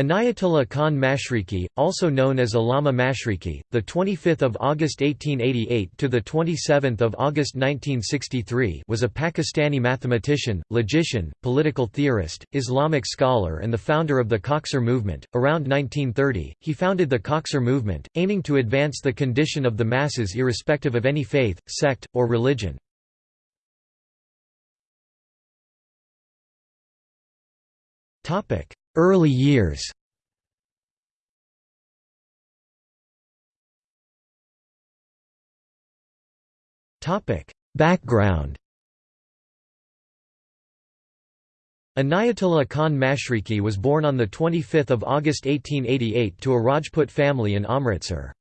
Inayatullah Khan Mashriqi, also known as Allama Mashriqi, the 25th of August 1888 to the 27th of August 1963, was a Pakistani mathematician, logician, political theorist, Islamic scholar and the founder of the Khaksar movement. Around 1930, he founded the Khaksar movement, aiming to advance the condition of the masses irrespective of any faith, sect, or religion. Topic: Early years Background Inayatullah Khan Mashriqi was born on 25 August 1888 to a Rajput family in Amritsar.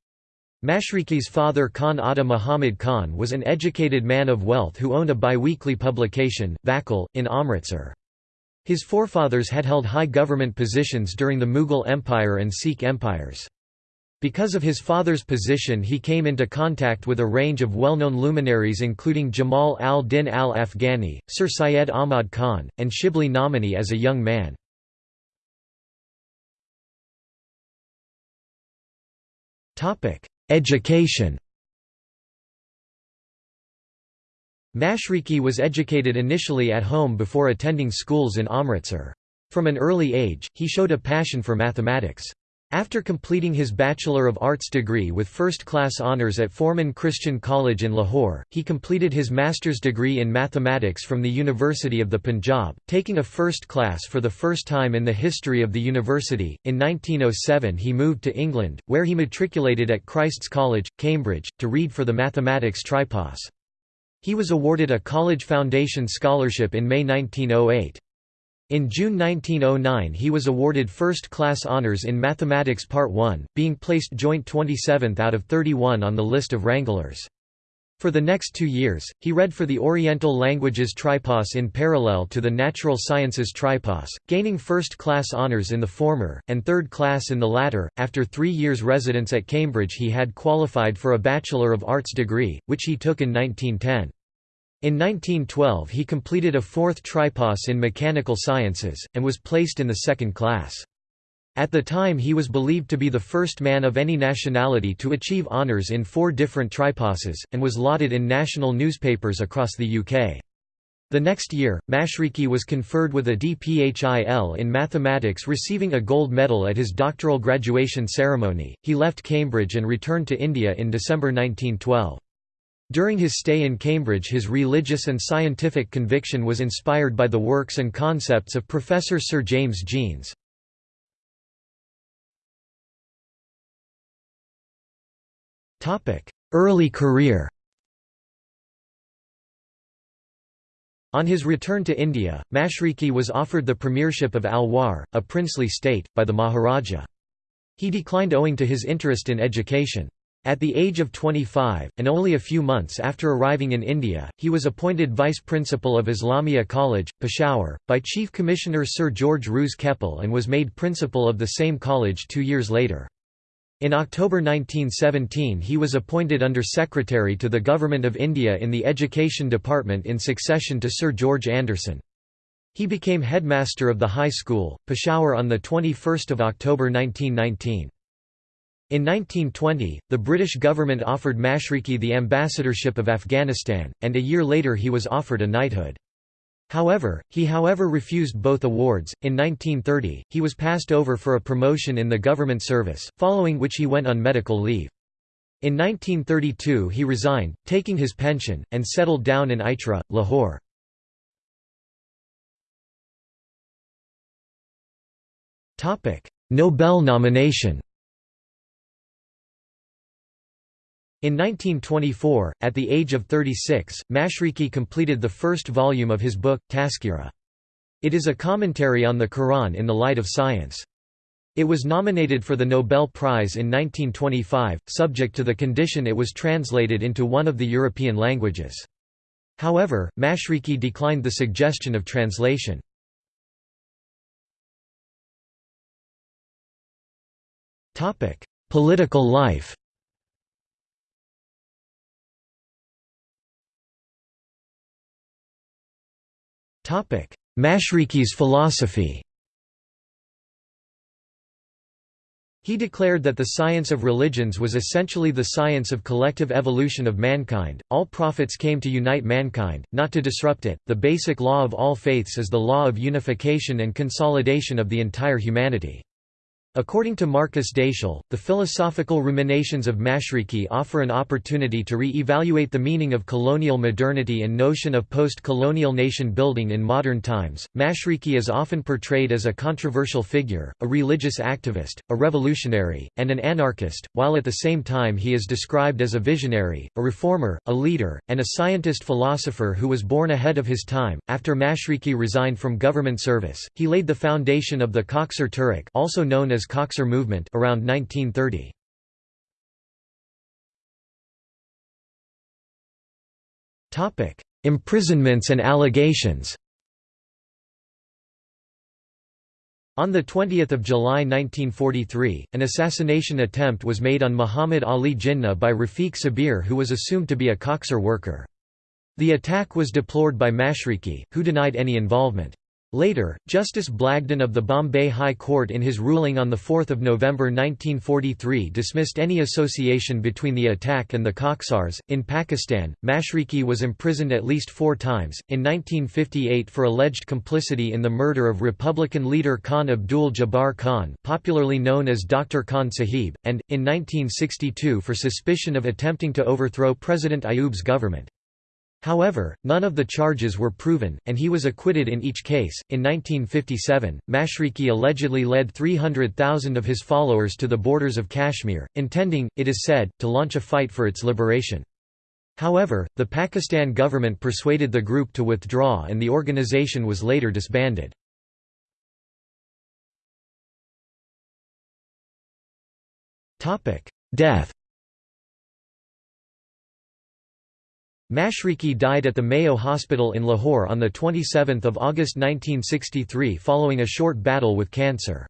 Mashriqi's father Khan Atta Muhammad Khan was an educated man of wealth who owned a biweekly publication, Vakil, in Amritsar. His forefathers had held high government positions during the Mughal Empire and Sikh empires. Because of his father's position he came into contact with a range of well-known luminaries including Jamal al-Din al-Afghani, Sir Syed Ahmad Khan, and Shibli Nomani as a young man. Education Mashriqi was educated initially at home before attending schools in Amritsar. From an early age, he showed a passion for mathematics. After completing his Bachelor of Arts degree with first-class honours at Forman Christian College in Lahore, he completed his master's degree in mathematics from the University of the Punjab, taking a first class for the first time in the history of the university. In 1907 he moved to England, where he matriculated at Christ's College, Cambridge, to read for the mathematics tripos. He was awarded a College Foundation Scholarship in May 1908. In June 1909 he was awarded first-class honours in Mathematics Part 1, being placed joint 27th out of 31 on the list of Wranglers. For the next two years, he read for the Oriental Languages Tripos in parallel to the Natural Sciences Tripos, gaining first-class honours in the former, and third class in the latter. After three years' residence at Cambridge he had qualified for a Bachelor of Arts degree, which he took in 1910. In 1912 he completed a fourth tripos in mechanical sciences, and was placed in the second class. At the time he was believed to be the first man of any nationality to achieve honours in four different triposes, and was lauded in national newspapers across the UK. The next year, Mashriqi was conferred with a DPHIL in mathematics receiving a gold medal at his doctoral graduation ceremony. He left Cambridge and returned to India in December 1912. During his stay in Cambridge his religious and scientific conviction was inspired by the works and concepts of Professor Sir James Jeans. Early career On his return to India, Mashriqi was offered the premiership of Alwar, a princely state, by the Maharaja. He declined owing to his interest in education. At the age of 25, and only a few months after arriving in India, he was appointed vice principal of Islamia College, Peshawar, by Chief Commissioner Sir George Roos Keppel and was made principal of the same college two years later. In October 1917 he was appointed Under Secretary to the Government of India in the Education Department in succession to Sir George Anderson. He became headmaster of the high school, Peshawar on 21 October 1919. In 1920, the British government offered Mashriqi the ambassadorship of Afghanistan, and a year later he was offered a knighthood. However, he however refused both awards. In 1930, he was passed over for a promotion in the government service, following which he went on medical leave. In 1932 he resigned, taking his pension, and settled down in Ichhra, Lahore. Nobel nomination In 1924, at the age of 36, Mashriqi completed the first volume of his book, Tazkira. It is a commentary on the Quran in the light of science. It was nominated for the Nobel Prize in 1925, subject to the condition it was translated into one of the European languages. However, Mashriqi declined the suggestion of translation. Political life Mashriqi's philosophy He declared that the science of religions was essentially the science of collective evolution of mankind. All prophets came to unite mankind, not to disrupt it. The basic law of all faiths is the law of unification and consolidation of the entire humanity. According to Markus Daechsel, the philosophical ruminations of Mashriqi offer an opportunity to re-evaluate the meaning of colonial modernity and notion of post-colonial nation-building in modern times. Mashriqi is often portrayed as a controversial figure, a religious activist, a revolutionary, and an anarchist, while at the same time he is described as a visionary, a reformer, a leader, and a scientist-philosopher who was born ahead of his time. After Mashriqi resigned from government service, he laid the foundation of the Khaksar Tehrik, also known as Khaksar movement around 1930. Topic: Imprisonments and allegations. On 20 July 1943, an assassination attempt was made on Muhammad Ali Jinnah by Rafiq Sabir who was assumed to be a Khaksar worker. The attack was deplored by Mashriqi, who denied any involvement. Later, Justice Blagden of the Bombay High Court in his ruling on 4 November 1943 dismissed any association between the attack and the Khaksars. In Pakistan, Mashriqi was imprisoned at least four times, in 1958 for alleged complicity in the murder of Republican leader Khan Abdul Jabbar Khan popularly known as Dr. Khan Sahib, and, in 1962 for suspicion of attempting to overthrow President Ayub's government. However, none of the charges were proven, and he was acquitted in each case. In 1957, Mashriqi allegedly led 300,000 of his followers to the borders of Kashmir, intending, it is said, to launch a fight for its liberation. However, the Pakistan government persuaded the group to withdraw and the organization was later disbanded. Death Mashriqi died at the Mayo Hospital in Lahore on 27 August 1963 following a short battle with cancer.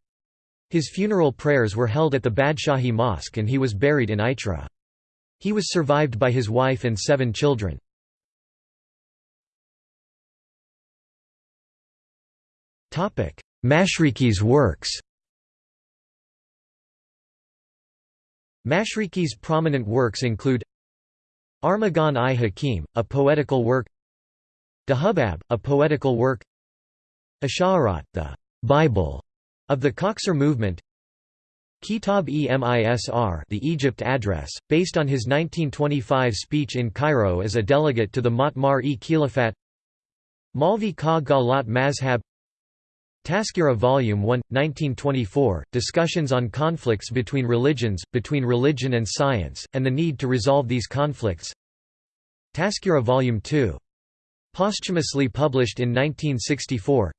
His funeral prayers were held at the Badshahi Mosque and he was buried in Ichhra. He was survived by his wife and seven children. Mashriqi's works Mashriqi's prominent works include Armagan-i Hakim, a poetical work. Dahubab, a poetical work. Asha'arat, the Bible of the Khaksar movement. Kitab-e-Misr the Egypt Address, based on his 1925 speech in Cairo as a delegate to the Ma'tmar-e-Khilafat. Malvi ka Galat Mazhab Tazkira Volume 1, 1924, Discussions on Conflicts Between Religions, Between Religion and Science, and the Need to Resolve These Conflicts. Tazkira Volume 2. Posthumously published in 1964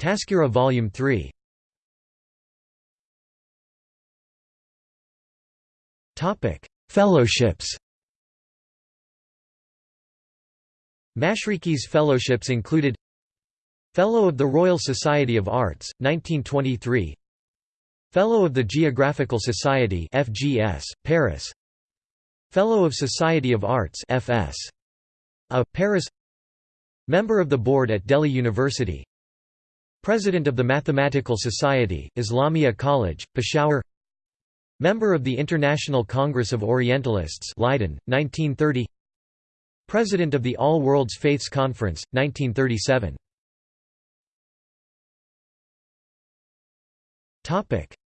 Tazkira Volume 3 Fellowships. Mashriqi's fellowships included Fellow of the Royal Society of Arts, 1923 Fellow of the Geographical Society FGS, Paris. Fellow of Society of Arts FS. A, Paris. Member of the Board at Delhi University. President of the Mathematical Society, Islamia College, Peshawar. Member of the International Congress of Orientalists Leiden, 1930 President of the All Worlds Faiths Conference, 1937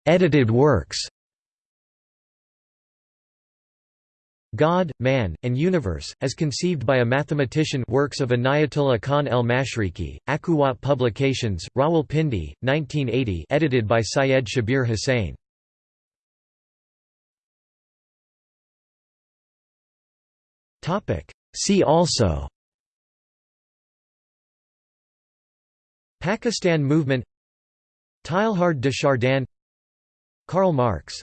Edited works God, Man, and Universe, as conceived by a mathematician works of Inayatullah Khan el-Mashriqi, Akuwat Publications, Rawalpindi, 1980 edited by Syed Shabir Hussain. See also Pakistan movement Teilhard de Chardin Karl Marx